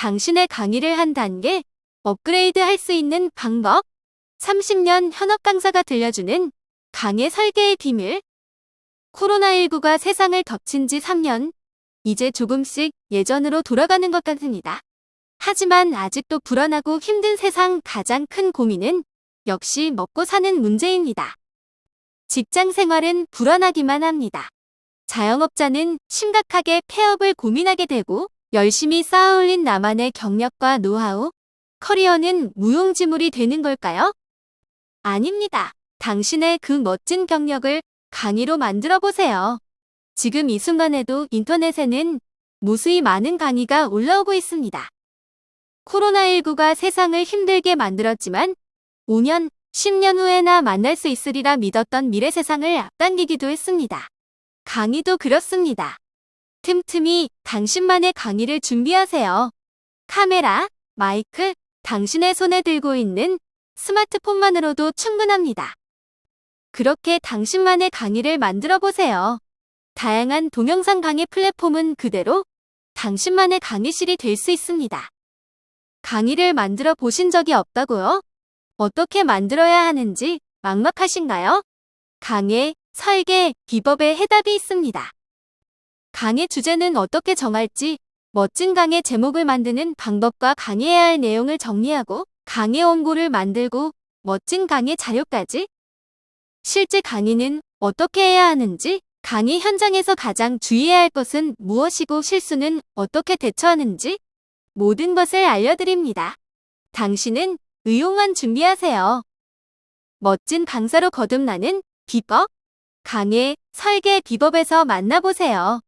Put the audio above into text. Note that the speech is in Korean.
당신의 강의를 한 단계 업그레이드 할 수 있는 방법 30년 현업 강사가 들려주는 강의 설계의 비밀 코로나19가 세상을 덮친 지 3년 이제 조금씩 예전으로 돌아가는 것 같습니다. 하지만 아직도 불안하고 힘든 세상 가장 큰 고민은 역시 먹고 사는 문제입니다. 직장 생활은 불안하기만 합니다. 자영업자는 심각하게 폐업을 고민하게 되고 열심히 쌓아올린 나만의 경력과 노하우, 커리어는 무용지물이 되는 걸까요? 아닙니다. 당신의 그 멋진 경력을 강의로 만들어 보세요. 지금 이 순간에도 인터넷에는 무수히 많은 강의가 올라오고 있습니다. 코로나19가 세상을 힘들게 만들었지만 5년, 10년 후에나 만날 수 있으리라 믿었던 미래 세상을 앞당기기도 했습니다. 강의도 그렇습니다. 틈틈이 당신만의 강의를 준비하세요. 카메라, 마이크, 당신의 손에 들고 있는 스마트폰만으로도 충분합니다. 그렇게 당신만의 강의를 만들어 보세요. 다양한 동영상 강의 플랫폼은 그대로 당신만의 강의실이 될 수 있습니다. 강의를 만들어 보신 적이 없다고요? 어떻게 만들어야 하는지 막막하신가요? 강의, 설계, 비법에 해답이 있습니다. 강의 주제는 어떻게 정할지, 멋진 강의 제목을 만드는 방법과 강의해야 할 내용을 정리하고 강의 원고를 만들고 멋진 강의 자료까지 실제 강의는 어떻게 해야 하는지 강의 현장에서 가장 주의해야 할 것은 무엇이고 실수는 어떻게 대처하는지 모든 것을 알려드립니다. 당신은 의용한 준비하세요. 멋진 강사로 거듭나는 비법, 강의, 설계 비법에서 만나보세요.